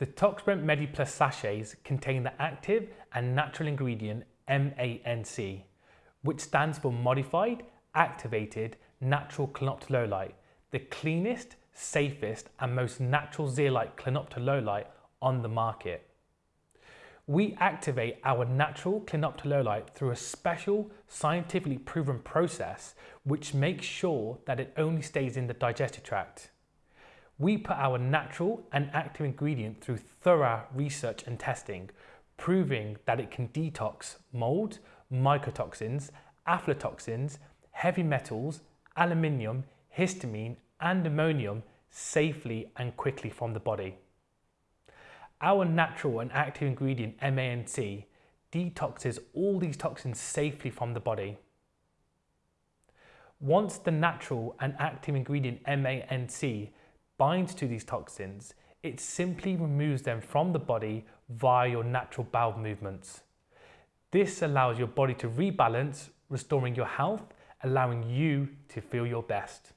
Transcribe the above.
The ToxPrevent MediPlus sachets contain the active and natural ingredient MANC, which stands for Modified Activated Natural Clinoptilolite, the cleanest, safest and most natural zeolite clinoptilolite on the market. We activate our natural clinoptilolite through a special scientifically proven process which makes sure that it only stays in the digestive tract. We put our natural and active ingredient through thorough research and testing, proving that it can detox mold, mycotoxins, aflatoxins, heavy metals, aluminium, histamine and ammonium safely and quickly from the body. Our natural and active ingredient MANC detoxes all these toxins safely from the body. Once the natural and active ingredient MANC binds to these toxins, it simply removes them from the body via your natural bowel movements. This allows your body to rebalance, restoring your health, allowing you to feel your best.